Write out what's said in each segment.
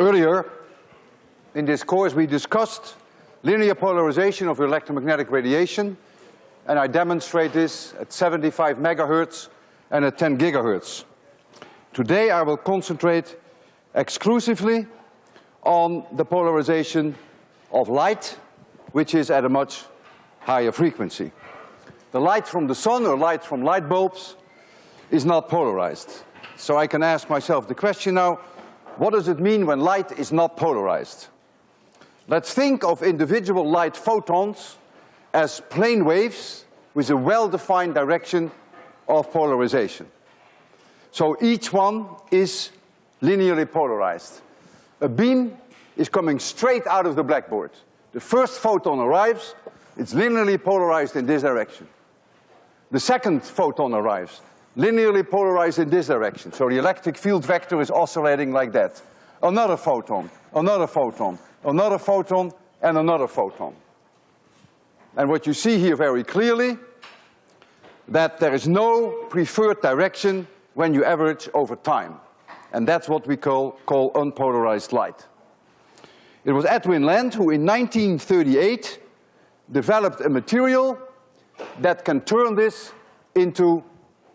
Earlier in this course we discussed linear polarization of electromagnetic radiation and I demonstrate this at 75 megahertz and at 10 gigahertz. Today I will concentrate exclusively on the polarization of light, which is at a much higher frequency. The light from the sun or light from light bulbs is not polarized. So I can ask myself the question now, what does it mean when light is not polarized? Let's think of individual light photons as plane waves with a well-defined direction of polarization. So each one is linearly polarized. A beam is coming straight out of the blackboard. The first photon arrives, it's linearly polarized in this direction. The second photon arrives, linearly polarized in this direction. So the electric field vector is oscillating like that. Another photon, another photon, another photon, and another photon. And what you see here very clearly, that there is no preferred direction when you average over time. And that's what we call, call unpolarized light. It was Edwin Land who in 1938 developed a material that can turn this into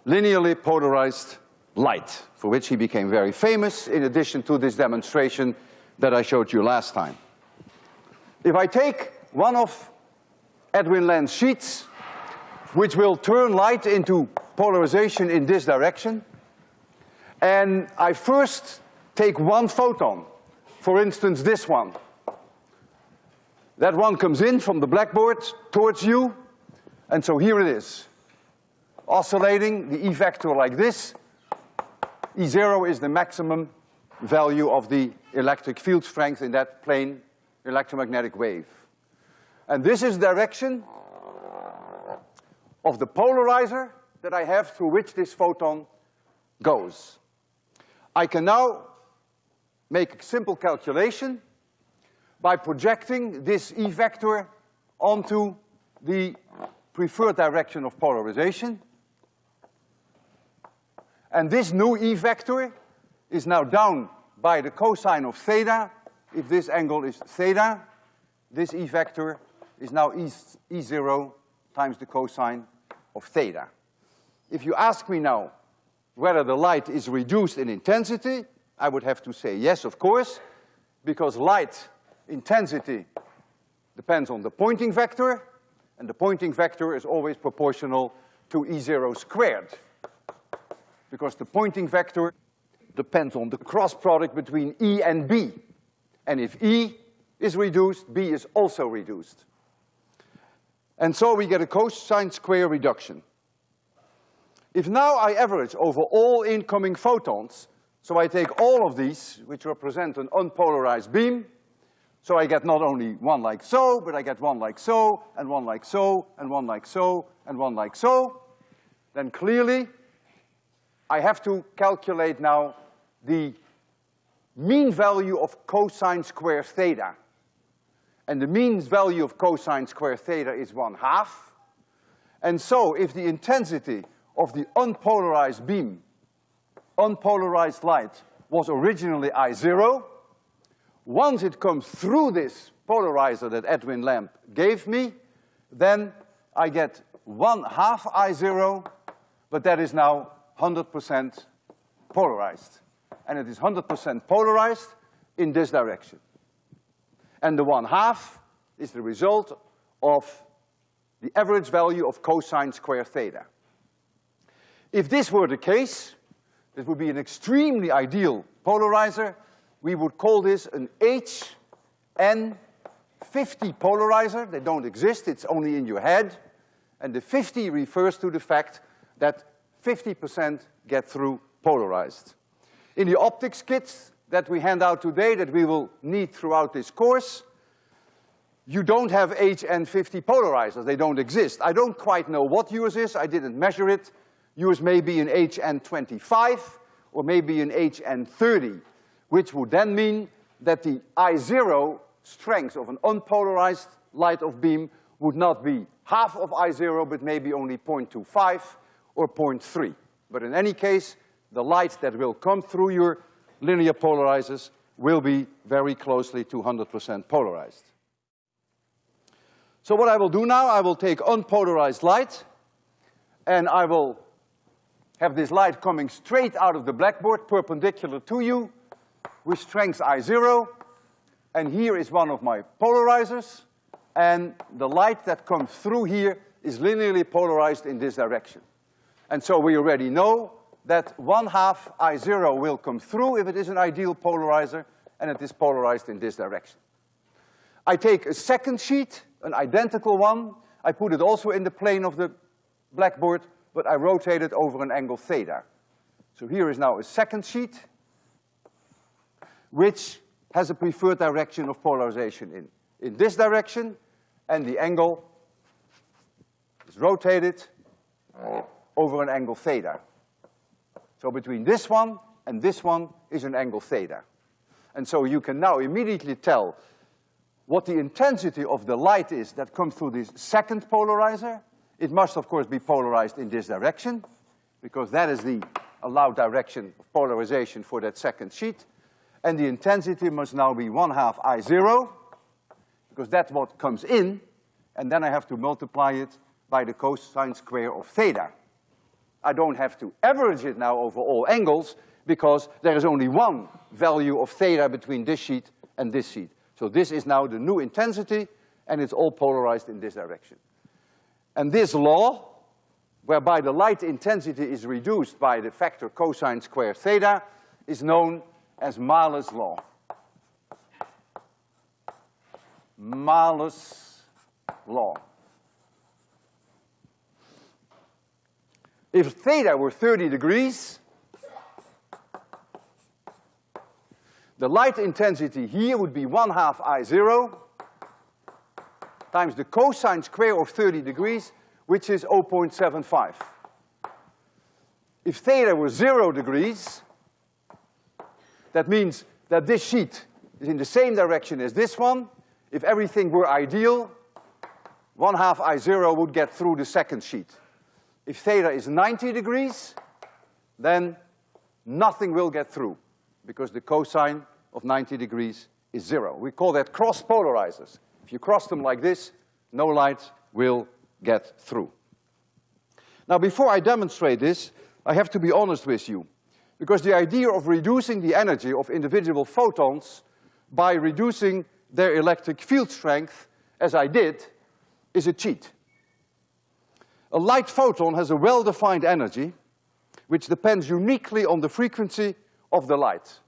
linearly polarized light, for which he became very famous in addition to this demonstration that I showed you last time. If I take one of Edwin Land's sheets, which will turn light into polarization in this direction, and I first take one photon, for instance this one. That one comes in from the blackboard towards you, and so here it is. Oscillating the E vector like this. E zero is the maximum value of the electric field strength in that plane electromagnetic wave. And this is direction of the polarizer that I have through which this photon goes. I can now make a simple calculation by projecting this E vector onto the preferred direction of polarization. And this new E vector is now down by the cosine of theta. If this angle is theta, this E vector is now E, e zero times the cosine of theta. If you ask me now whether the light is reduced in intensity, I would have to say yes, of course, because light intensity depends on the Poynting vector, and the Poynting vector is always proportional to E zero squared. Because the Poynting vector depends on the cross product between E and B. And if E is reduced, B is also reduced. And so we get a cosine square reduction. If now I average over all incoming photons, so I take all of these, which represent an unpolarized beam, so I get not only one like so, but I get one like so, and one like so, and one like so, and one like so, then clearly I have to calculate now the mean value of cosine square theta. And the mean value of cosine square theta is one half. And so if the intensity of the unpolarized beam, unpolarized light, was originally I zero, once it comes through this polarizer that Edwin Land gave me, then I get one half I zero, but that is now hundred percent polarized. And it is hundred percent polarized in this direction. And the one half is the result of the average value of cosine square theta. If this were the case, this would be an extremely ideal polarizer. We would call this an HN50 polarizer. They don't exist, it's only in your head. And the 50 refers to the fact that 50% get through polarized. In the optics kits that we hand out today that we will need throughout this course, you don't have HN50 polarizers, they don't exist. I don't quite know what yours is, I didn't measure it. Yours may be an HN25 or maybe an HN30, which would then mean that the I zero strength of an unpolarized light of beam would not be half of I zero, but maybe only 0.25 or 0.3. But in any case, the light that will come through your linear polarizers will be very closely to 100% polarized. So what I will do now, I will take unpolarized light, and I will have this light coming straight out of the blackboard, perpendicular to you, with strength I zero, and here is one of my polarizers, and the light that comes through here is linearly polarized in this direction. And so we already know that one half I zero will come through if it is an ideal polarizer, and it is polarized in this direction. I take a second sheet, an identical one, I put it also in the plane of the blackboard, but I rotate it over an angle theta. So here is now a second sheet, which has a preferred direction of polarization in, in this direction, and the angle is rotated over an angle theta. So between this one and this one is an angle theta. And so you can now immediately tell what the intensity of the light is that comes through this second polarizer. It must, of course, be polarized in this direction, because that is the allowed direction of polarization for that second sheet. And the intensity must now be one half I zero, because that's what comes in, and then I have to multiply it by the cosine square of theta. I don't have to average it now over all angles, because there is only one value of theta between this sheet and this sheet. So this is now the new intensity, and it's all polarized in this direction. And this law, whereby the light intensity is reduced by the factor cosine square theta, is known as Malus' law. Malus' law. If theta were 30 degrees, the light intensity here would be one half I zero times the cosine square of 30 degrees, which is 0.75. If theta were zero degrees, that means that this sheet is in the same direction as this one. If everything were ideal, one half I zero would get through the second sheet. If theta is ninety degrees, then nothing will get through because the cosine of ninety degrees is zero. We call that cross polarizers. If you cross them like this, no light will get through. Now before I demonstrate this, I have to be honest with you. Because the idea of reducing the energy of individual photons by reducing their electric field strength, as I did, is a cheat. A light photon has a well-defined energy which depends uniquely on the frequency of the light.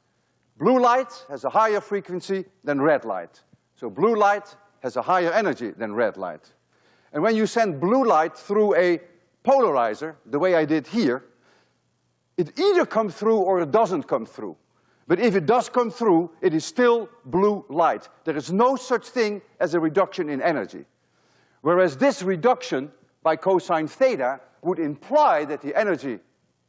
Blue light has a higher frequency than red light. So blue light has a higher energy than red light. And when you send blue light through a polarizer, the way I did here, it either comes through or it doesn't come through. But if it does come through, it is still blue light. There is no such thing as a reduction in energy. Whereas this reduction by cosine theta would imply that the energy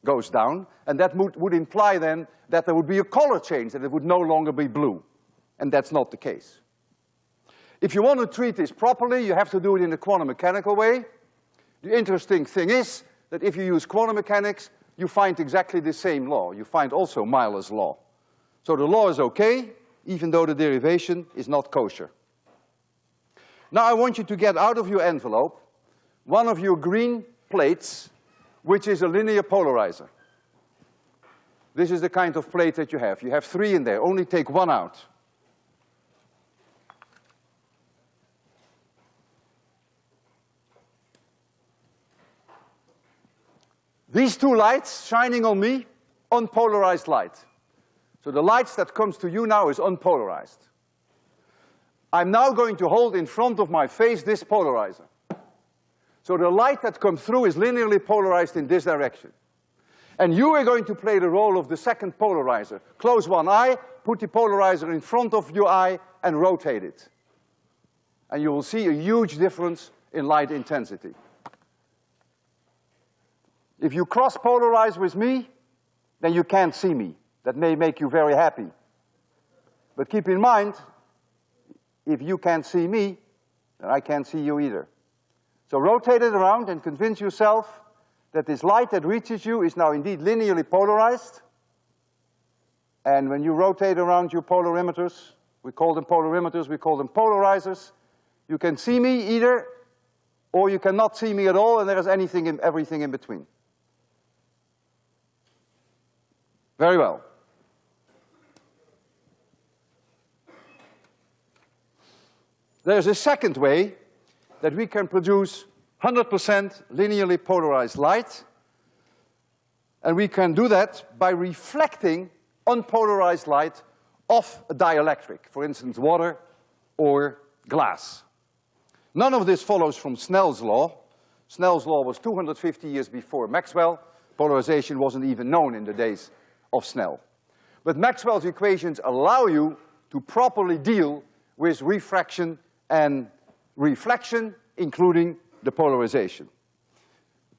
goes down, and that would, would imply then that there would be a color change, that it would no longer be blue. And that's not the case. If you want to treat this properly, you have to do it in a quantum mechanical way. The interesting thing is that if you use quantum mechanics, you find exactly the same law. You find also Malus' law. So the law is okay, even though the derivation is not kosher. Now I want you to get out of your envelope one of your green plates, which is a linear polarizer. This is the kind of plate that you have. You have three in there, only take one out. These two lights shining on me, unpolarized light. So the light that comes to you now is unpolarized. I'm now going to hold in front of my face this polarizer. So the light that comes through is linearly polarized in this direction. And you are going to play the role of the second polarizer. Close one eye, put the polarizer in front of your eye, and rotate it. And you will see a huge difference in light intensity. If you cross-polarize with me, then you can't see me. That may make you very happy. But keep in mind, if you can't see me, then I can't see you either. So rotate it around and convince yourself that this light that reaches you is now indeed linearly polarized. And when you rotate around your polarimeters, we call them polarimeters, we call them polarizers, you can see me either, or you cannot see me at all, and there is anything in, everything in between. Very well. There's a second way that we can produce 100% linearly polarized light, and we can do that by reflecting unpolarized light off a dielectric, for instance, water or glass. None of this follows from Snell's law. Snell's law was 250 years before Maxwell. Polarization wasn't even known in the days of Snell. But Maxwell's equations allow you to properly deal with refraction and reflection, including the polarization.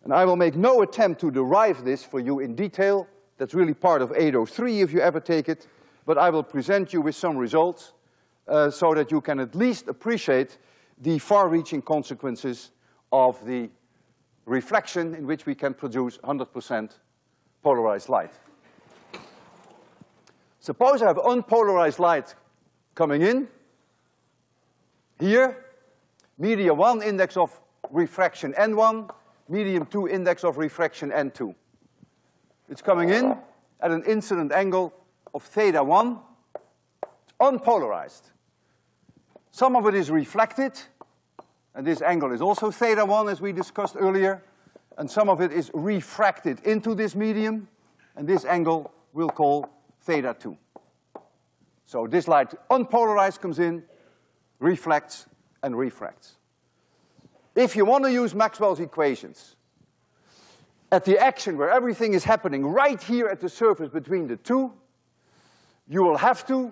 And I will make no attempt to derive this for you in detail. That's really part of 803 if you ever take it. But I will present you with some results uh, so that you can at least appreciate the far-reaching consequences of the reflection in which we can produce 100% polarized light. Suppose I have unpolarized light coming in, here, medium one index of refraction N1, medium two index of refraction N2. It's coming in at an incident angle of theta one, it's unpolarized. Some of it is reflected, and this angle is also theta one as we discussed earlier, and some of it is refracted into this medium, and this angle we'll call theta two. So this light unpolarized comes in, reflects, and refracts. If you want to use Maxwell's equations at the action where everything is happening right here at the surface between the two, you will have to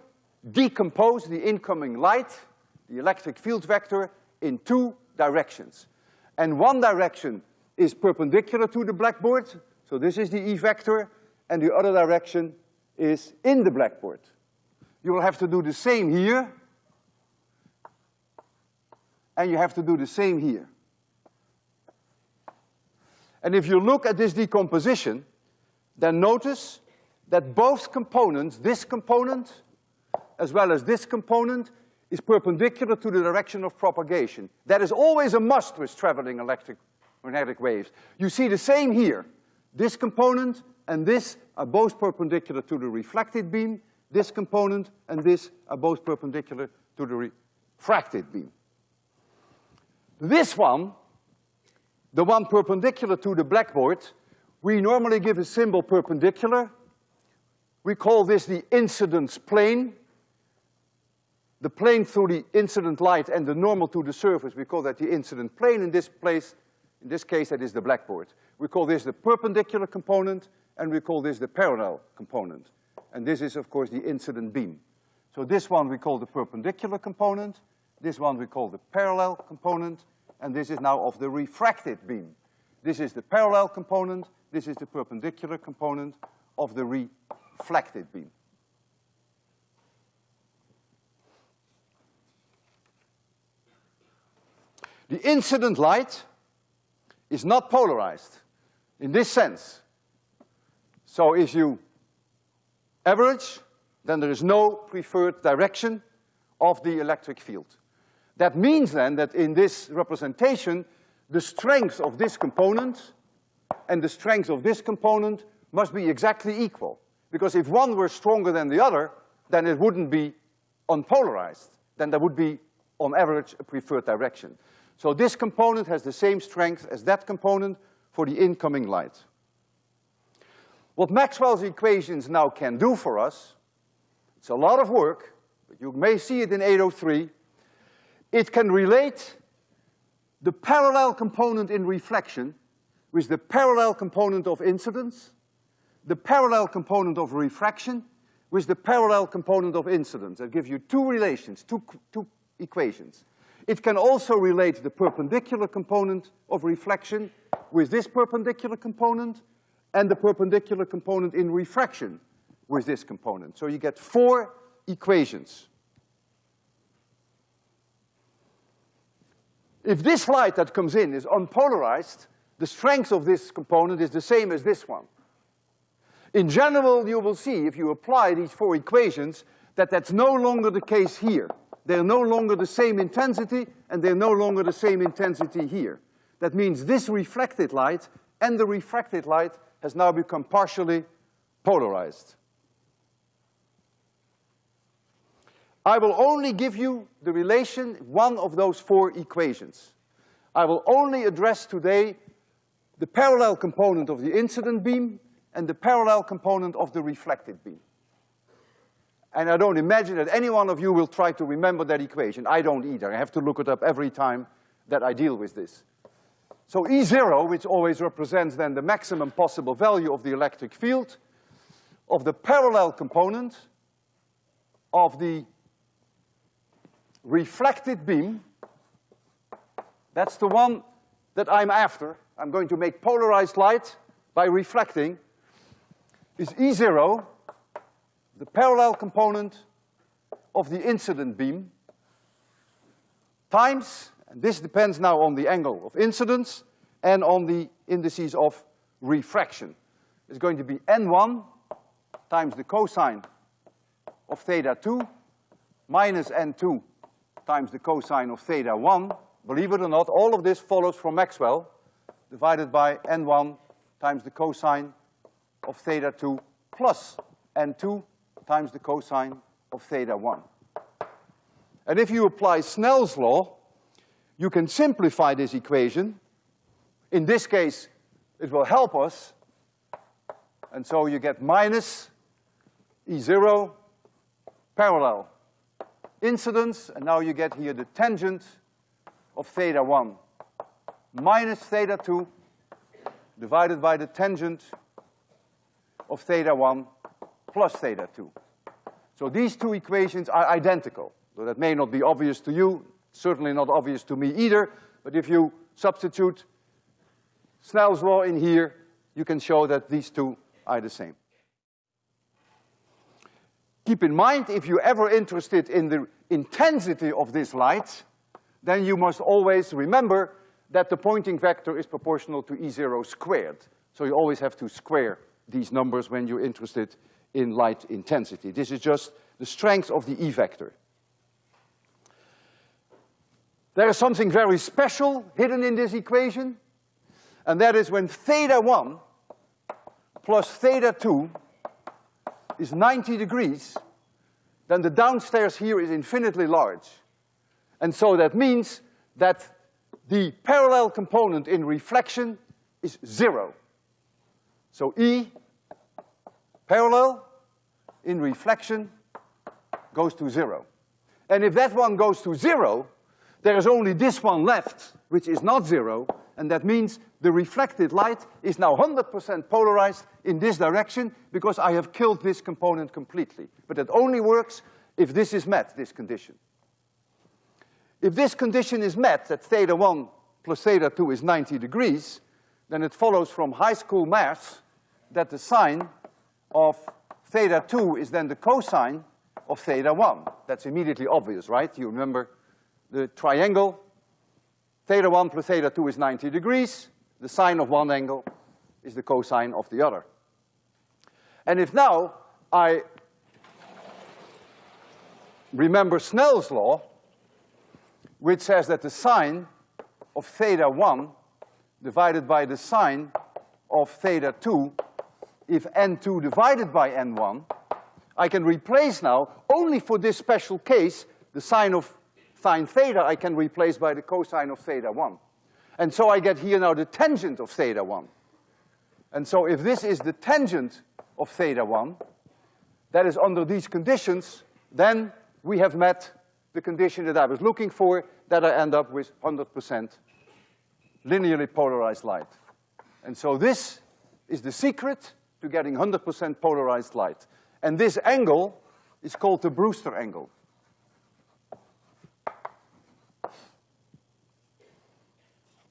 decompose the incoming light, the electric field vector, in two directions. And one direction is perpendicular to the blackboard, so this is the E vector, and the other direction is in the blackboard. You will have to do the same here, and you have to do the same here. And if you look at this decomposition, then notice that both components, this component as well as this component, is perpendicular to the direction of propagation. That is always a must with traveling electric magnetic waves. You see the same here. This component and this are both perpendicular to the reflected beam. This component and this are both perpendicular to the refracted beam. This one the one perpendicular to the blackboard, we normally give a symbol perpendicular. We call this the incidence plane. The plane through the incident light and the normal to the surface, we call that the incident plane. In this place, in this case, that is the blackboard. We call this the perpendicular component, and we call this the parallel component. And this is, of course, the incident beam. So this one we call the perpendicular component, this one we call the parallel component, and this is now of the refracted beam. This is the parallel component, this is the perpendicular component of the reflected beam. The incident light is not polarized in this sense. So if you average, then there is no preferred direction of the electric field. That means then that in this representation, the strength of this component and the strength of this component must be exactly equal. Because if one were stronger than the other, then it wouldn't be unpolarized. Then there would be, on average, a preferred direction. So this component has the same strength as that component for the incoming light. What Maxwell's equations now can do for us, it's a lot of work, but you may see it in 803, it can relate the parallel component in reflection with the parallel component of incidence, the parallel component of refraction with the parallel component of incidence. That gives you two relations, two, two equations. It can also relate the perpendicular component of reflection with this perpendicular component and the perpendicular component in refraction with this component. So you get four equations. If this light that comes in is unpolarized, the strength of this component is the same as this one. In general, you will see, if you apply these four equations, that that's no longer the case here. They're no longer the same intensity, and they're no longer the same intensity here. That means this reflected light and the refracted light has now become partially polarized. I will only give you the relation, one of those four equations. I will only address today the parallel component of the incident beam and the parallel component of the reflected beam. And I don't imagine that any one of you will try to remember that equation. I don't either. I have to look it up every time that I deal with this. So E zero, which always represents then the maximum possible value of the electric field, of the parallel component of the reflected beam, that's the one that I'm after. I'm going to make polarized light by reflecting, is E zero, the parallel component of the incident beam, times, and this depends now on the angle of incidence and on the indices of refraction. It's going to be N1 times the cosine of theta two minus N2 times the cosine of theta one. Believe it or not, all of this follows from Maxwell, divided by N1 times the cosine of theta two plus N2 times the cosine of theta one. And if you apply Snell's law, you can simplify this equation. In this case, it will help us. And so you get minus E zero parallel incidence, and now you get here the tangent of theta one minus theta two divided by the tangent of theta one plus theta two. So these two equations are identical. Though that may not be obvious to you, certainly not obvious to me either, but if you substitute Snell's law in here, you can show that these two are the same. Keep in mind, if you're ever interested in the intensity of this light, then you must always remember that the Poynting vector is proportional to E zero squared. So you always have to square these numbers when you're interested in light intensity. This is just the strength of the E vector. There is something very special hidden in this equation, and that is when theta one plus theta two is ninety degrees, then the downstairs here is infinitely large. And so that means that the parallel component in reflection is zero. So E parallel in reflection goes to zero. And if that one goes to zero, there is only this one left, which is not zero, and that means the reflected light is now hundred percent polarized in this direction because I have killed this component completely. But it only works if this is met, this condition. If this condition is met, that theta one plus theta two is ninety degrees, then it follows from high school math that the sine of theta two is then the cosine of theta one. That's immediately obvious, right? You remember the triangle, theta one plus theta two is ninety degrees, the sine of one angle is the cosine of the other. And if now I remember Snell's law, which says that the sine of theta one divided by the sine of theta two, if n2 divided by n1, I can replace now, only for this special case, the sine of sine theta I can replace by the cosine of theta one. And so I get here now the tangent of theta one. And so if this is the tangent of theta one, that is under these conditions, then we have met the condition that I was looking for, that I end up with hundred percent linearly polarized light. And so this is the secret to getting hundred percent polarized light. And this angle is called the Brewster angle.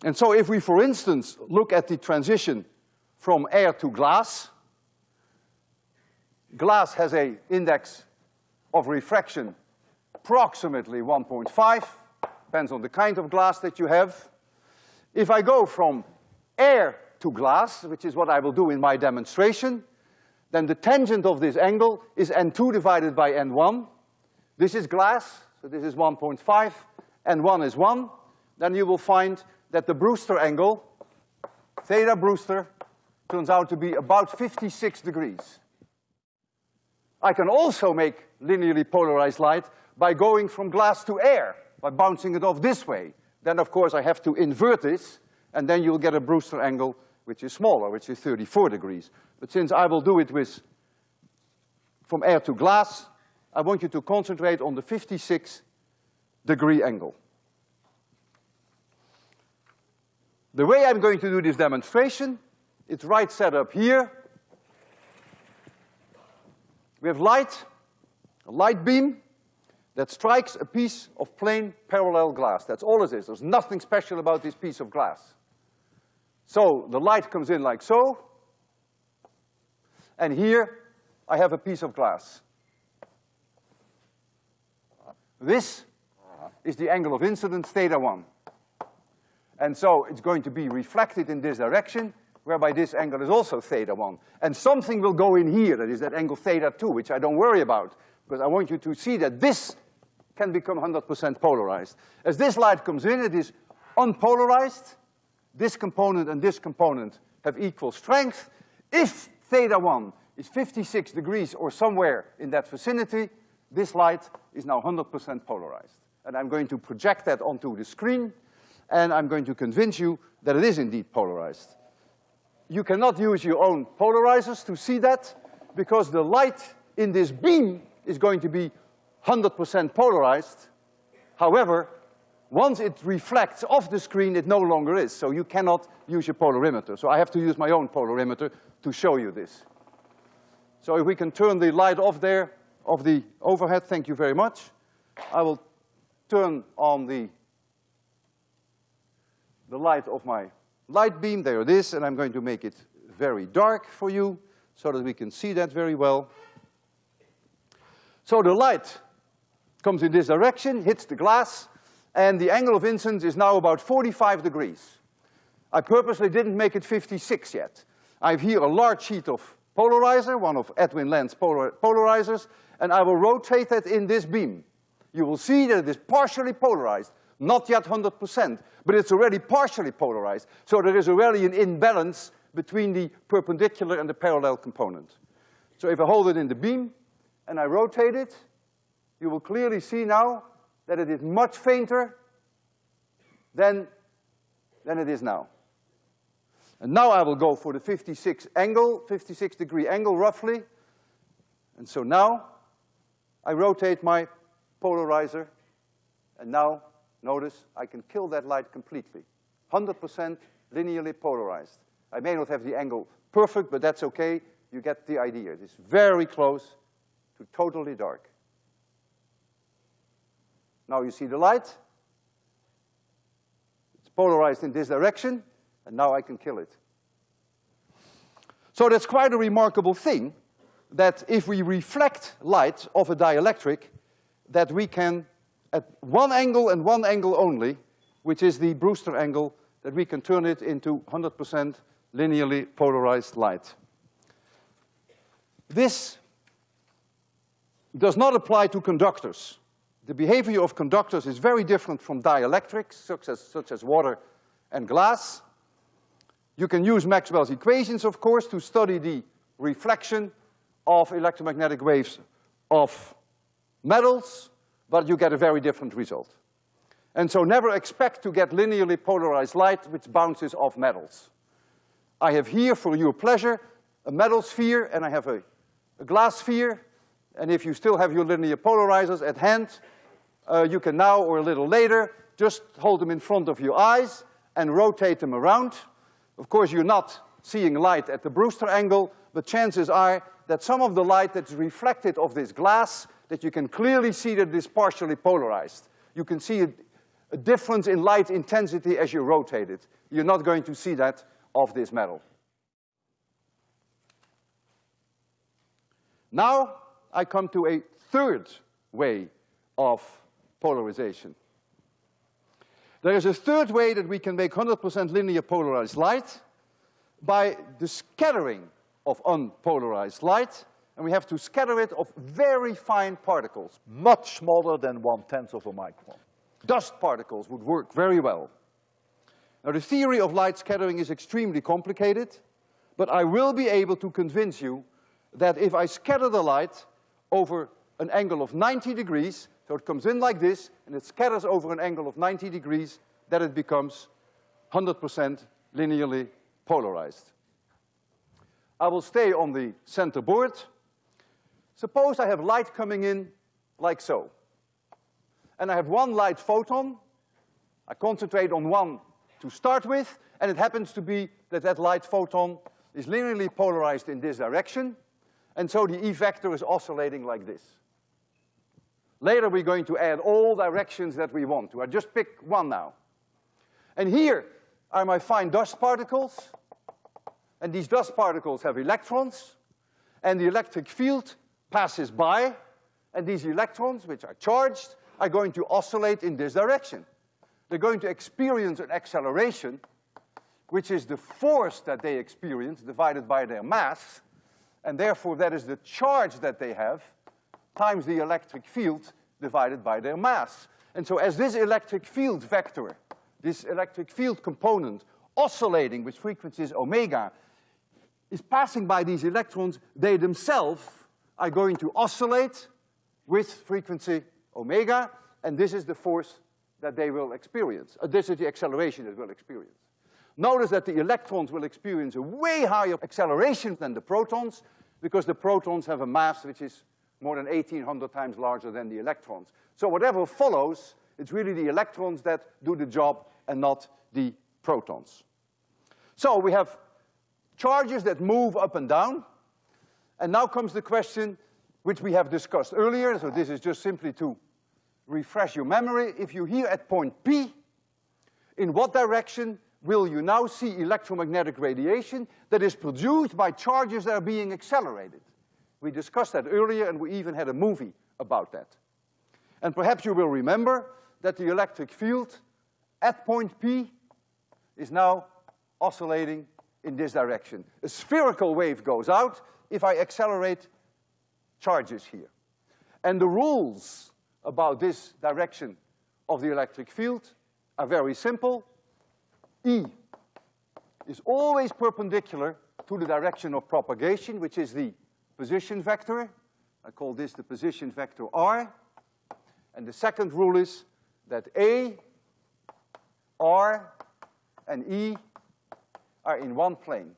And so if we, for instance, look at the transition from air to glass, glass has a index of refraction approximately 1.5, depends on the kind of glass that you have. If I go from air to glass, which is what I will do in my demonstration, then the tangent of this angle is n2 divided by n1. This is glass, so this is 1.5, n1 is one. Then you will find that the Brewster angle, theta Brewster, turns out to be about 56 degrees. I can also make linearly polarized light by going from glass to air, by bouncing it off this way. Then, of course, I have to invert this, and then you'll get a Brewster angle which is smaller, which is 34 degrees. But since I will do it with, from air to glass, I want you to concentrate on the 56 degree angle. The way I'm going to do this demonstration, it's right set up here. We have light, a light beam that strikes a piece of plain parallel glass. That's all it is. There's nothing special about this piece of glass. So the light comes in like so, and here I have a piece of glass. This is the angle of incidence, theta one. And so it's going to be reflected in this direction, whereby this angle is also theta one. And something will go in here, that is that angle theta two, which I don't worry about, because I want you to see that this can become hundred percent polarized. As this light comes in, it is unpolarized, this component and this component have equal strength. If theta one is fifty-six degrees or somewhere in that vicinity, this light is now hundred percent polarized. And I'm going to project that onto the screen, and I'm going to convince you that it is indeed polarized. You cannot use your own polarizers to see that, because the light in this beam is going to be hundred percent polarized. However, once it reflects off the screen, it no longer is, so you cannot use your polarimeter. So I have to use my own polarimeter to show you this. So if we can turn the light off there, of the overhead, thank you very much. I will turn on the, the light of my light beam, there it is, and I'm going to make it very dark for you so that we can see that very well. So the light comes in this direction, hits the glass, and the angle of incidence is now about forty-five degrees. I purposely didn't make it fifty-six yet. I have here a large sheet of polarizer, one of Edwin Land's polar polarizers, and I will rotate that in this beam. You will see that it is partially polarized, not yet hundred percent, but it's already partially polarized. So there is already an imbalance between the perpendicular and the parallel component. So if I hold it in the beam and I rotate it, you will clearly see now that it is much fainter than, than it is now. And now I will go for the fifty-six angle, fifty-six degree angle roughly. And so now I rotate my polarizer, and now, notice, I can kill that light completely. Hundred percent linearly polarized. I may not have the angle perfect, but that's okay. You get the idea. It is very close to totally dark. Now you see the light. It's polarized in this direction, and now I can kill it. So that's quite a remarkable thing, that if we reflect light of a dielectric, that we can, at one angle and one angle only, which is the Brewster angle, that we can turn it into hundred percent linearly polarized light. This does not apply to conductors the behavior of conductors is very different from dielectrics, such as, such as water and glass. You can use Maxwell's equations, of course, to study the reflection of electromagnetic waves of metals, but you get a very different result. And so never expect to get linearly polarized light which bounces off metals. I have here, for your pleasure, a metal sphere and I have a, a glass sphere, and if you still have your linear polarizers at hand, uh, you can now or a little later just hold them in front of your eyes and rotate them around. Of course, you're not seeing light at the Brewster angle, but chances are that some of the light that's reflected off this glass, that you can clearly see that it is partially polarized. You can see a, a difference in light intensity as you rotate it. You're not going to see that of this metal. Now, I come to a third way of polarization. There is a third way that we can make hundred percent linear polarized light by the scattering of unpolarized light, and we have to scatter it of very fine particles. Much smaller than one-tenth of a micron. Dust particles would work very well. Now, the theory of light scattering is extremely complicated, but I will be able to convince you that if I scatter the light over an angle of 90 degrees, so it comes in like this, and it scatters over an angle of 90 degrees, that it becomes 100% linearly polarized. I will stay on the center board. Suppose I have light coming in like so. And I have one light photon. I concentrate on one to start with, and it happens to be that that light photon is linearly polarized in this direction, and so the E vector is oscillating like this. Later we're going to add all directions that we want to. I just pick one now. And here are my fine dust particles, and these dust particles have electrons, and the electric field passes by, and these electrons, which are charged, are going to oscillate in this direction. They're going to experience an acceleration, which is the force that they experience divided by their mass, and therefore that is the charge that they have times the electric field divided by their mass. And so as this electric field vector, this electric field component oscillating with frequencies omega is passing by these electrons, they themselves are going to oscillate with frequency omega, and this is the force that they will experience. Uh, this is the acceleration that will experience. Notice that the electrons will experience a way higher acceleration than the protons, because the protons have a mass which is more than 1800 times larger than the electrons. So whatever follows, it's really the electrons that do the job and not the protons. So we have charges that move up and down, and now comes the question which we have discussed earlier, so this is just simply to refresh your memory. If you're here at point P, in what direction will you now see electromagnetic radiation that is produced by charges that are being accelerated? We discussed that earlier and we even had a movie about that. And perhaps you will remember that the electric field at point P is now oscillating in this direction. A spherical wave goes out if I accelerate charges here. And the rules about this direction of the electric field are very simple. E is always perpendicular to the direction of propagation, which is the position vector. I call this the position vector R. And the second rule is that A, R, and E are in one plane.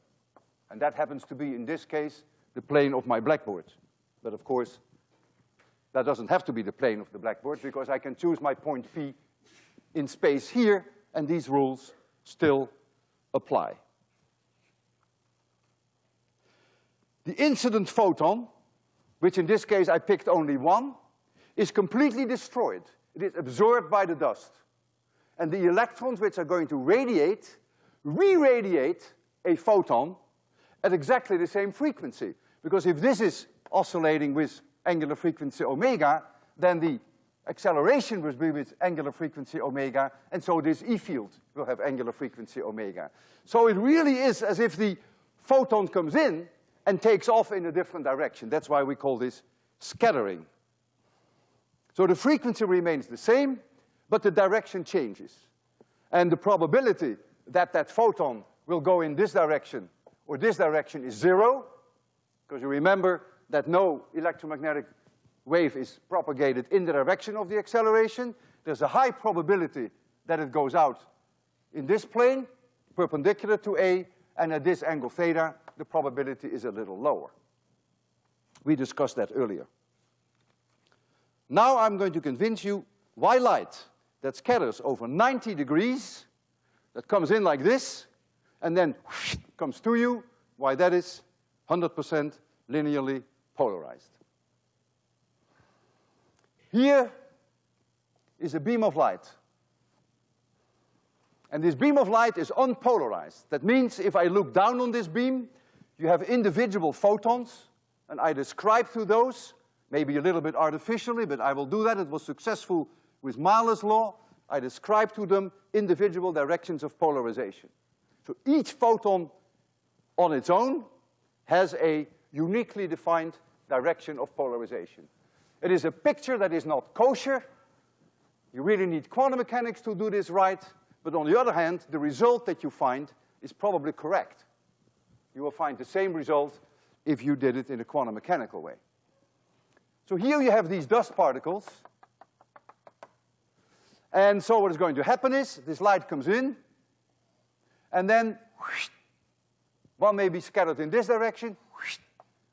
And that happens to be, in this case, the plane of my blackboard. But of course, that doesn't have to be the plane of the blackboard because I can choose my point P in space here, and these rules still apply. The incident photon, which in this case I picked only one, is completely destroyed. It is absorbed by the dust. And the electrons which are going to radiate, re-radiate a photon at exactly the same frequency. Because if this is oscillating with angular frequency omega, then the acceleration will be with angular frequency omega, and so this E field will have angular frequency omega. So it really is as if the photon comes in and takes off in a different direction. That's why we call this scattering. So the frequency remains the same, but the direction changes. And the probability that that photon will go in this direction or this direction is zero, because you remember that no electromagnetic wave is propagated in the direction of the acceleration. There's a high probability that it goes out in this plane, perpendicular to A, and at this angle theta, the probability is a little lower. We discussed that earlier. Now I'm going to convince you why light that scatters over 90 degrees, that comes in like this, and then comes to you, why that is 100% linearly polarized. Here is a beam of light. And this beam of light is unpolarized. That means if I look down on this beam, you have individual photons, and I describe through those, maybe a little bit artificially, but I will do that. It was successful with Malus' law. I describe to them individual directions of polarization. So each photon on its own has a uniquely defined direction of polarization. It is a picture that is not kosher. You really need quantum mechanics to do this right, but on the other hand, the result that you find is probably correct. You will find the same result if you did it in a quantum mechanical way. So here you have these dust particles. And so what is going to happen is, this light comes in, and then whoosh, one may be scattered in this direction, whoosh,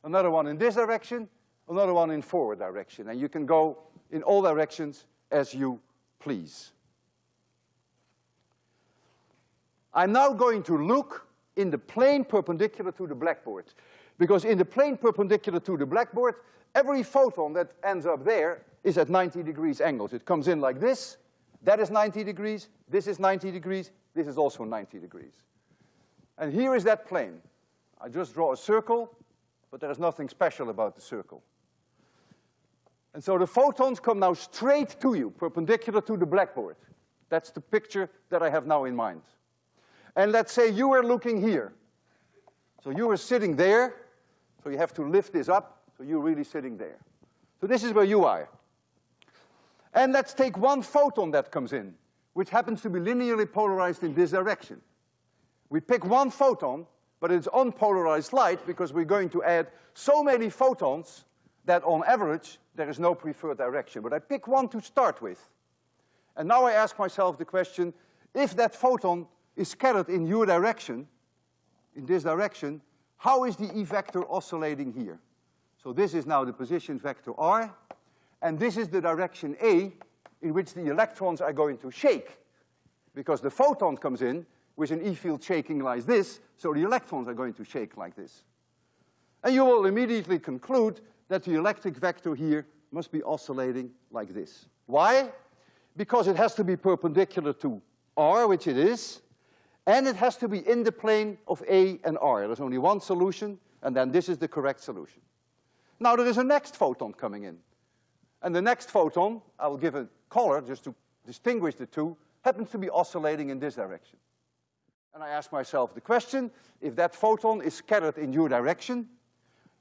another one in this direction, another one in forward direction. And you can go in all directions as you please. I'm now going to look in the plane perpendicular to the blackboard. Because in the plane perpendicular to the blackboard, every photon that ends up there is at 90 degrees angles. It comes in like this, that is 90 degrees, this is 90 degrees, this is also 90 degrees. And here is that plane. I just draw a circle, but there is nothing special about the circle. And so the photons come now straight to you, perpendicular to the blackboard. That's the picture that I have now in mind. And let's say you were looking here. So you were sitting there, so you have to lift this up, so you're really sitting there. So this is where you are. And let's take one photon that comes in, which happens to be linearly polarized in this direction. We pick one photon, but it's unpolarized light because we're going to add so many photons that on average, there is no preferred direction. But I pick one to start with. And now I ask myself the question, if that photon is scattered in your direction, in this direction, how is the E vector oscillating here? So this is now the position vector r, and this is the direction A in which the electrons are going to shake. Because the photon comes in with an E field shaking like this, so the electrons are going to shake like this. And you will immediately conclude that the electric vector here must be oscillating like this. Why? Because it has to be perpendicular to r, which it is, and it has to be in the plane of A and R. There's only one solution, and then this is the correct solution. Now there is a next photon coming in. And the next photon, I will give a color just to distinguish the two, happens to be oscillating in this direction. And I ask myself the question, if that photon is scattered in your direction,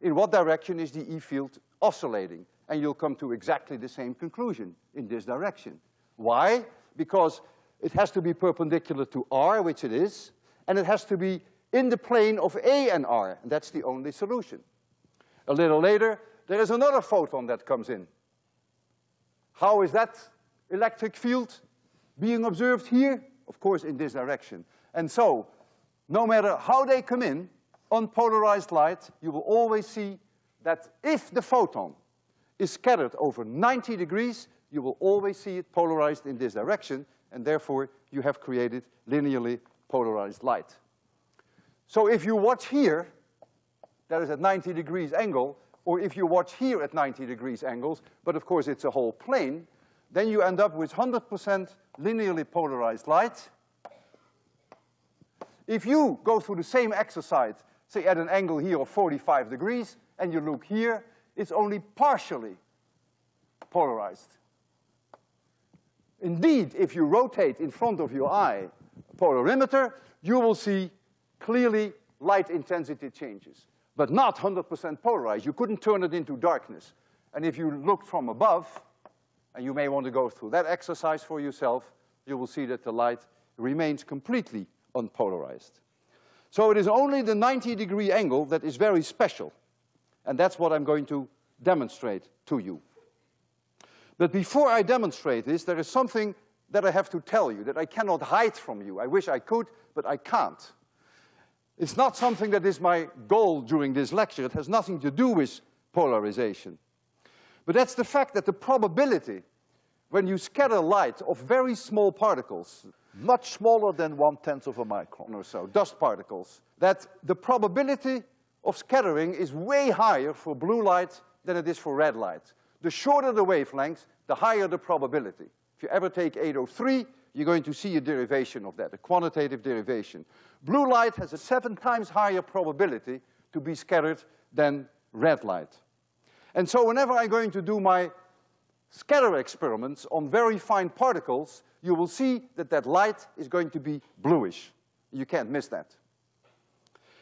in what direction is the E field oscillating? And you'll come to exactly the same conclusion, in this direction. Why? Because it has to be perpendicular to R, which it is, and it has to be in the plane of A and R, and that's the only solution. A little later, there is another photon that comes in. How is that electric field being observed here? Of course, in this direction. And so, no matter how they come in, unpolarized light, you will always see that if the photon is scattered over 90 degrees, you will always see it polarized in this direction, and therefore you have created linearly polarized light. So if you watch here, that is at 90 degrees angle, or if you watch here at 90 degrees angles, but of course it's a whole plane, then you end up with 100% linearly polarized light. If you go through the same exercise, say at an angle here of 45 degrees, and you look here, it's only partially polarized. Indeed, if you rotate in front of your eye polarimeter, you will see clearly light intensity changes, but not 100% polarized. You couldn't turn it into darkness. And if you look from above, and you may want to go through that exercise for yourself, you will see that the light remains completely unpolarized. So it is only the 90 degree angle that is very special, and that's what I'm going to demonstrate to you. But before I demonstrate this, there is something that I have to tell you, that I cannot hide from you. I wish I could, but I can't. It's not something that is my goal during this lecture. It has nothing to do with polarization. But that's the fact that the probability when you scatter light of very small particles, much smaller than one-tenth of a micron. or so, dust particles, that the probability of scattering is way higher for blue light than it is for red light. The shorter the wavelength, the higher the probability. If you ever take 803, you're going to see a derivation of that, a quantitative derivation. Blue light has a seven times higher probability to be scattered than red light. And so whenever I'm going to do my scatter experiments on very fine particles, you will see that that light is going to be bluish. You can't miss that.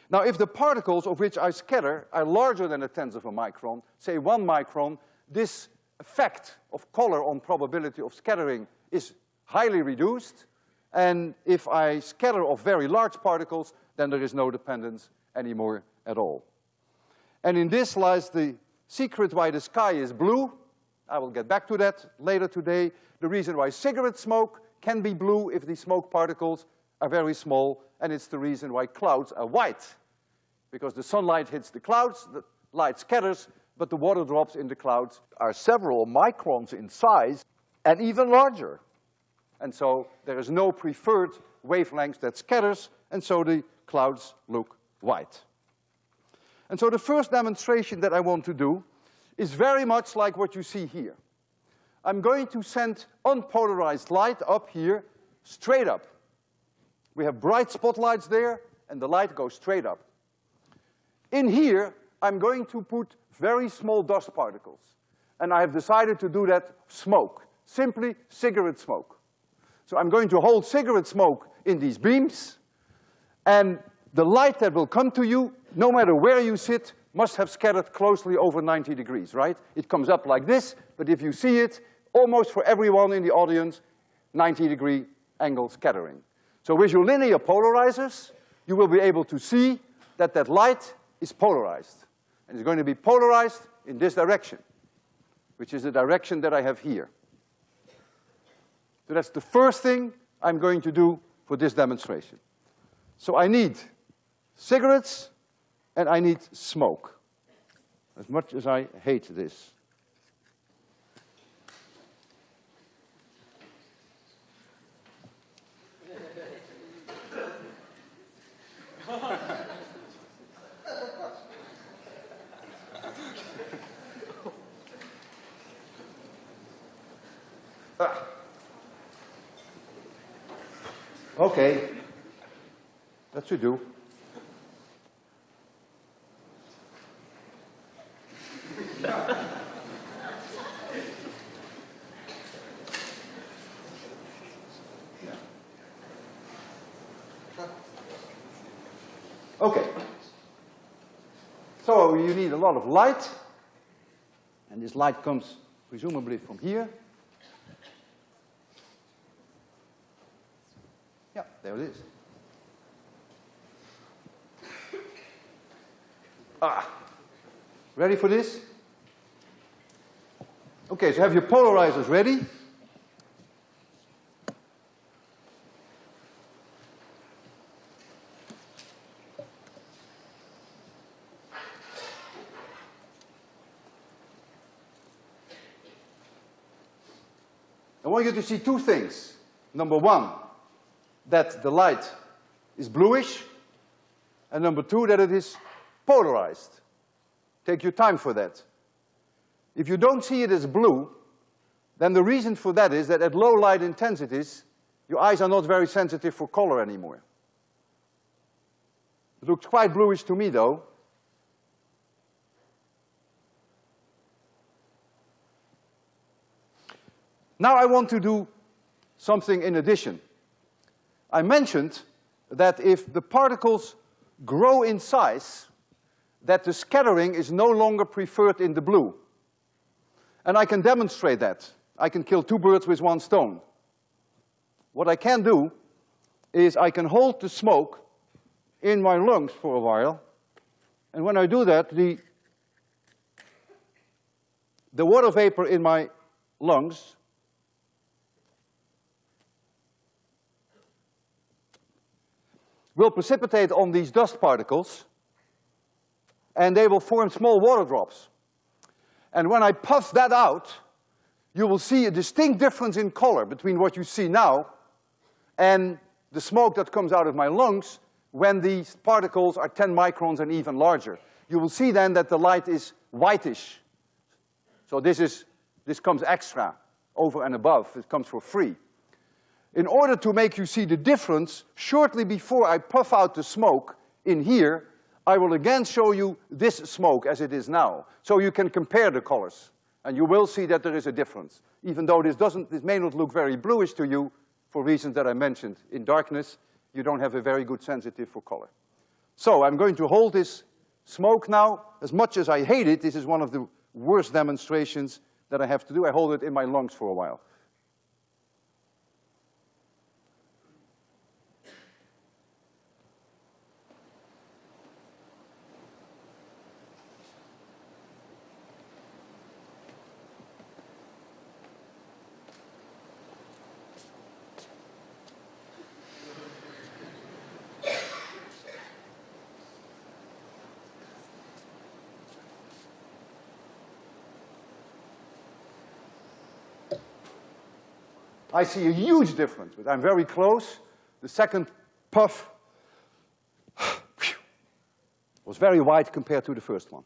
Now, if the particles of which I scatter are larger than a tenth of a micron, say one micron, this effect of color on probability of scattering is highly reduced. And if I scatter of very large particles, then there is no dependence anymore at all. And in this lies the secret why the sky is blue. I will get back to that later today. The reason why cigarette smoke can be blue if the smoke particles are very small, and it's the reason why clouds are white. Because the sunlight hits the clouds, the light scatters, but the water drops in the clouds Are several microns in size and even larger. And so there is no preferred wavelength that scatters, and so the clouds look white. And so the first demonstration that I want to do is very much like what you see here. I'm going to send unpolarized light up here, straight up. We have bright spotlights there, and the light goes straight up. In here, I'm going to put very small dust particles. And I have decided to do that smoke, simply cigarette smoke. So I'm going to hold cigarette smoke in these beams, and the light that will come to you, no matter where you sit, must have scattered closely over 90 degrees, right? It comes up like this, but if you see it, almost for everyone in the audience, 90 degree angle scattering. So with your linear polarizers, you will be able to see that that light is polarized. And it's going to be polarized in this direction, which is the direction that I have here. So that's the first thing I'm going to do for this demonstration. So I need cigarettes and I need smoke, as much as I hate this. Ah. Okay. That should do. Okay. So you need a lot of light, and this light comes presumably from here. Yeah, there it is. Ah, ready for this? Okay, so have your polarizers ready. I want you to see two things. Number one, that the light is bluish, and number two, that it is polarized. Take your time for that. If you don't see it as blue, then the reason for that is that at low light intensities, your eyes are not very sensitive for color anymore. It looks quite bluish to me, though. Now I want to do something in addition. I mentioned that if the particles grow in size, that the scattering is no longer preferred in the blue. And I can demonstrate that. I can kill two birds with one stone. What I can do is I can hold the smoke in my lungs for a while, and when I do that, the, the water vapor in my lungs will precipitate on these dust particles, and they will form small water drops. And when I puff that out, you will see a distinct difference in color between what you see now and the smoke that comes out of my lungs when these particles are ten microns and even larger. You will see then that the light is whitish. So this is, this comes extra, over and above, it comes for free. In order to make you see the difference, shortly before I puff out the smoke in here, I will again show you this smoke as it is now, so you can compare the colors. And you will see that there is a difference. Even though this doesn't, this may not look very bluish to you, for reasons that I mentioned. In darkness, you don't have a very good sensitive for color. So I'm going to hold this smoke now. As much as I hate it, this is one of the worst demonstrations that I have to do. I hold it in my lungs for a while. I see a huge difference, but I'm very close. The second puff was very wide compared to the first one.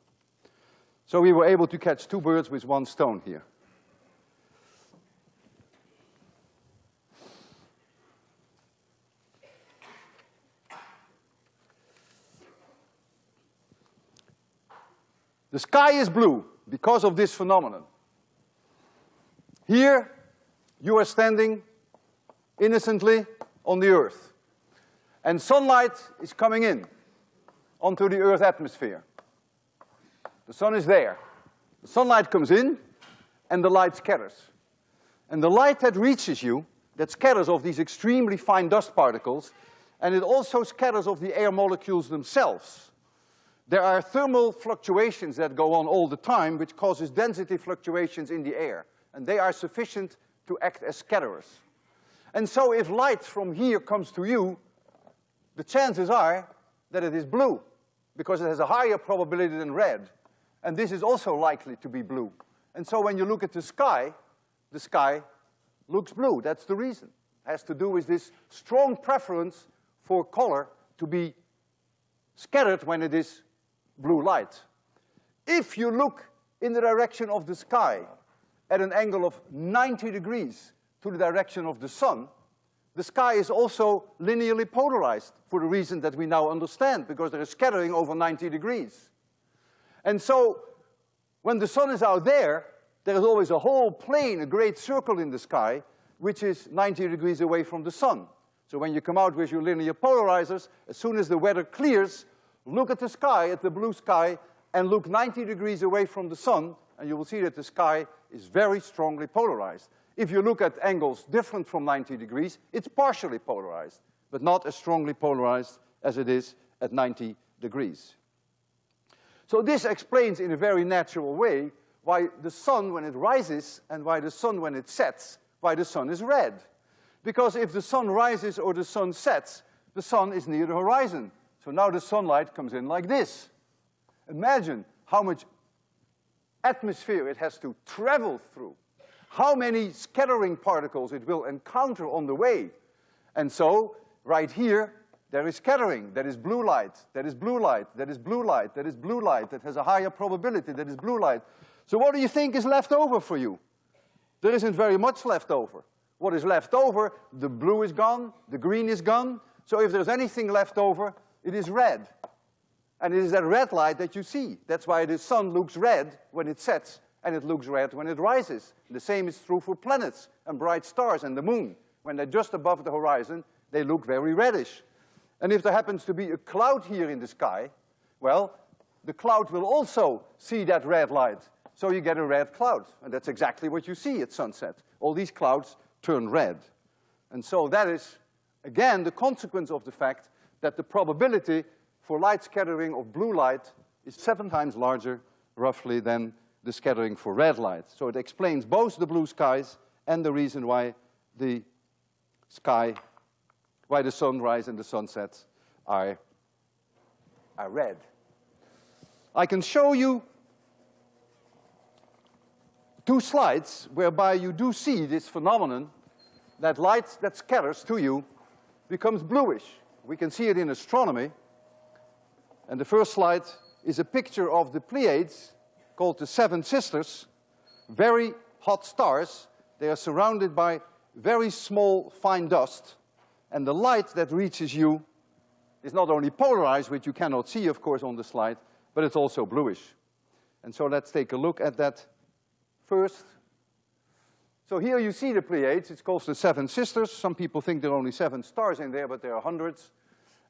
So we were able to catch two birds with one stone here. The sky is blue because of this phenomenon. Here, you are standing innocently on the earth. And sunlight is coming in onto the earth's atmosphere. The sun is there. The sunlight comes in and the light scatters. And the light that reaches you, that scatters off these extremely fine dust particles, and it also scatters of the air molecules themselves. There are thermal fluctuations that go on all the time, which causes density fluctuations in the air. And they are sufficient to act as scatterers. And so if light from here comes to you, the chances are that it is blue, because it has a higher probability than red. And this is also likely to be blue. And so when you look at the sky, the sky looks blue. That's the reason. It has to do with this strong preference for color to be scattered when it is blue light. If you look in the direction of the sky, at an angle of 90 degrees to the direction of the sun, the sky is also linearly polarized for the reason that we now understand, because there is scattering over 90 degrees. And so, when the sun is out there, there is always a whole plane, a great circle in the sky, which is 90 degrees away from the sun. So when you come out with your linear polarizers, as soon as the weather clears, look at the sky, at the blue sky, and look 90 degrees away from the sun, and you will see that the sky is very strongly polarized. If you look at angles different from 90 degrees, it's partially polarized, but not as strongly polarized as it is at 90 degrees. So this explains in a very natural way why the sun when it rises and why the sun when it sets, why the sun is red. Because if the sun rises or the sun sets, the sun is near the horizon. So now the sunlight comes in like this. Imagine how much atmosphere it has to travel through, how many scattering particles it will encounter on the way. And so, right here, there is scattering, that is blue light, that is blue light, that is blue light, that is blue light, that has a higher probability, that is blue light. So what do you think is left over for you? There isn't very much left over. What is left over, the blue is gone, the green is gone, so if there's anything left over, it is red. And it is that red light that you see. That's why the sun looks red when it sets, and it looks red when it rises. The same is true for planets and bright stars and the moon. When they're just above the horizon, they look very reddish. And if there happens to be a cloud here in the sky, well, the cloud will also see that red light. So you get a red cloud. And that's exactly what you see at sunset. All these clouds turn red. And so that is, again, the consequence of the fact that the probability for light scattering of blue light is seven times larger, roughly, than the scattering for red light. So it explains both the blue skies and the reason why the sky, why the sunrise and the sunsets are, are red. I can show you two slides whereby you do see this phenomenon that light that scatters to you becomes bluish. We can see it in astronomy. And the first slide is a picture of the Pleiades, called the Seven Sisters, very hot stars. They are surrounded by very small, fine dust, and the light that reaches you is not only polarized, which you cannot see, of course, on the slide, but it's also bluish. And so let's take a look at that first. So here you see the Pleiades. It's called the Seven Sisters. Some people think there are only seven stars in there, but there are hundreds.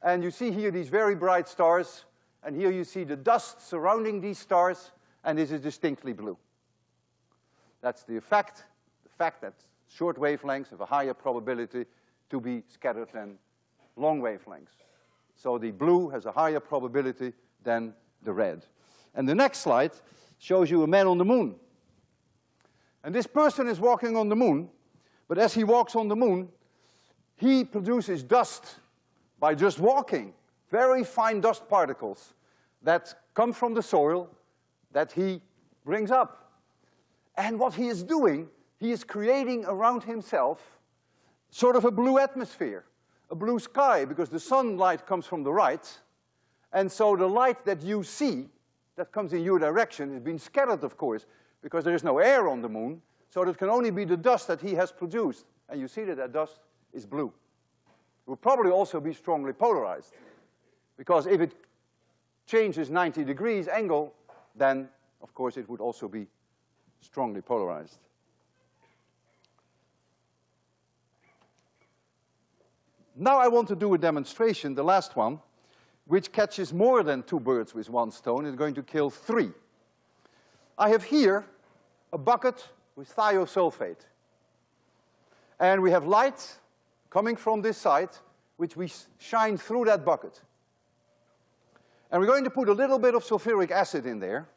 And you see here these very bright stars, and here you see the dust surrounding these stars, and this is distinctly blue. That's the effect, the fact that short wavelengths have a higher probability to be scattered than long wavelengths. So the blue has a higher probability than the red. And the next slide shows you a man on the moon. And this person is walking on the moon, but as he walks on the moon, he produces dust by just walking, very fine dust particles that come from the soil that he brings up. And what he is doing, he is creating around himself sort of a blue atmosphere, a blue sky, because the sunlight comes from the right, and so the light that you see that comes in your direction is being scattered, of course, because there is no air on the moon, so it can only be the dust that he has produced. And you see that that dust is blue. It will probably also be strongly polarized, because if it changes 90 degrees angle, then, of course, it would also be strongly polarized. Now I want to do a demonstration, the last one, which catches more than two birds with one stone. It's going to kill three. I have here a bucket with thiosulfate. And we have light coming from this side, which we shine through that bucket. And we're going to put a little bit of sulfuric acid in there.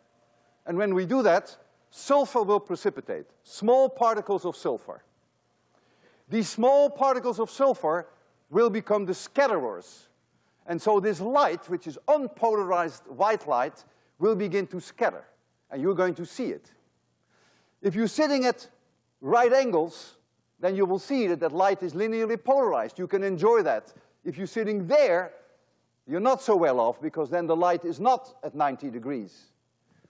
And when we do that, sulfur will precipitate, small particles of sulfur. These small particles of sulfur will become the scatterers. And so this light, which is unpolarized white light, will begin to scatter, and you're going to see it. If you're sitting at right angles, then you will see that that light is linearly polarized. You can enjoy that. If you're sitting there, you're not so well off because then the light is not at 90 degrees.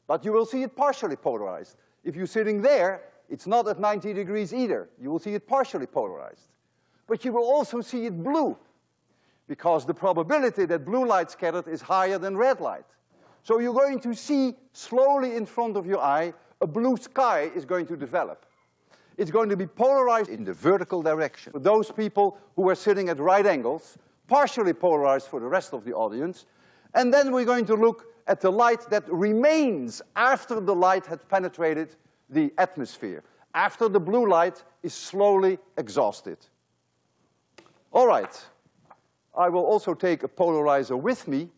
But you will see it partially polarized. If you're sitting there, it's not at 90 degrees either. You will see it partially polarized. But you will also see it blue because the probability that blue light scattered is higher than red light. So you're going to see slowly in front of your eye, a blue sky is going to develop. It's going to be polarized in the vertical direction. For those people who are sitting at right angles, partially polarized for the rest of the audience, and then we're going to look at the light that remains after the light had penetrated the atmosphere, after the blue light is slowly exhausted. All right, I will also take a polarizer with me,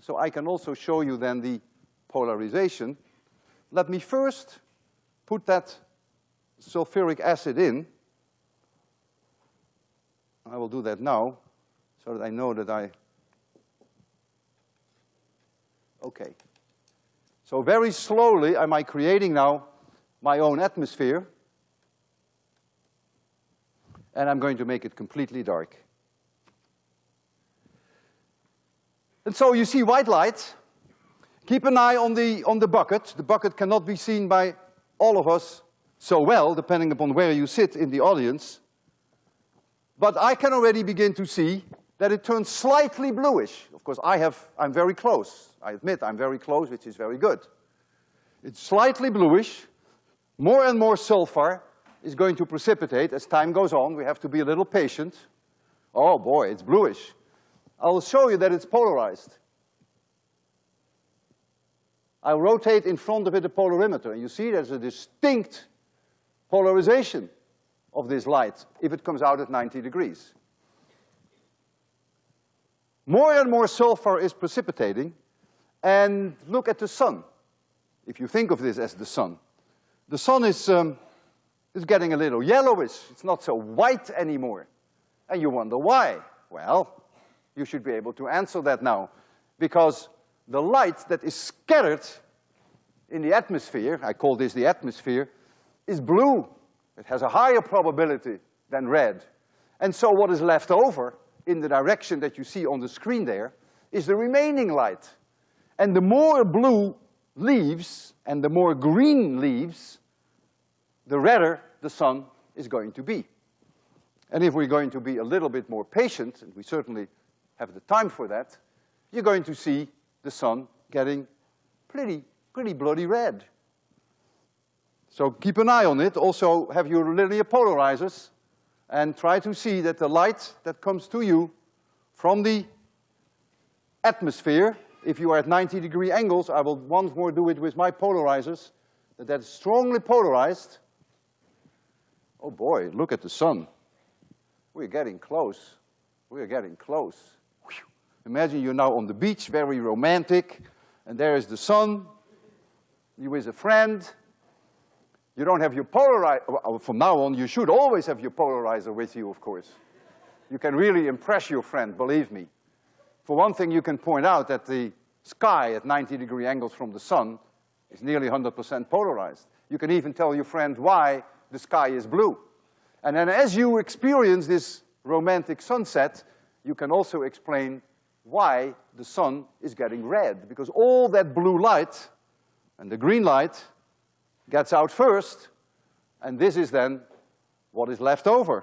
so I can also show you then the polarization. Let me first put that sulfuric acid in. I will do that now, so that I know that I Okay. So very slowly am I creating now my own atmosphere. And I'm going to make it completely dark. And so you see white light. Keep an eye on the, on the bucket. The bucket cannot be seen by all of us so well, depending upon where you sit in the audience. But I can already begin to see that it turns slightly bluish. Of course, I have, I'm very close. I admit I'm very close, which is very good. It's slightly bluish. More and more sulfur is going to precipitate as time goes on. We have to be a little patient. Oh boy, it's bluish. I'll show you that it's polarized. I'll rotate in front of it a polarimeter, and you see there's a distinct polarization of this light if it comes out at 90 degrees. More and more sulfur is precipitating, and look at the sun. If you think of this as the sun. The sun is, um, is getting a little yellowish. It's not so white anymore. And you wonder why. Well, you should be able to answer that now. Because the light that is scattered in the atmosphere, I call this the atmosphere, is blue. It has a higher probability than red. And so what is left over in the direction that you see on the screen there is the remaining light. And the more blue leaves and the more green leaves, the redder the sun is going to be. And if we're going to be a little bit more patient, and we certainly have the time for that, you're going to see the sun getting pretty, pretty bloody red. So keep an eye on it. Also have your linear polarizers and try to see that the light that comes to you from the atmosphere, if you are at 90 degree angles, I will once more do it with my polarizers, that that's strongly polarized. Oh boy, look at the sun. We're getting close. We're getting close. Whew. Imagine you're now on the beach, very romantic, and there is the sun. You with a friend. You don't have your polarizer, uh, from now on, you should always have your polarizer with you, of course. You can really impress your friend, believe me. For one thing, you can point out that the sky at 90 degree angles from the sun is nearly 100% polarized. You can even tell your friend why the sky is blue. And then as you experience this romantic sunset, you can also explain why the sun is getting red, because all that blue light and the green light gets out first, and this is then what is left over.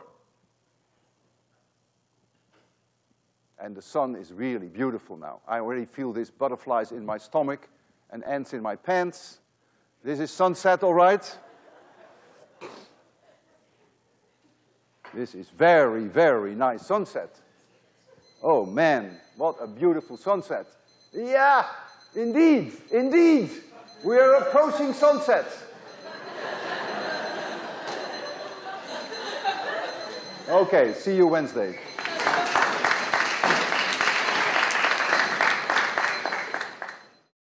And the sun is really beautiful now. I already feel these butterflies in my stomach and ants in my pants. This is sunset, all right? This is very, very nice sunset. Oh man, what a beautiful sunset. Yeah, indeed, indeed. We are approaching sunset. Okay, see you Wednesday.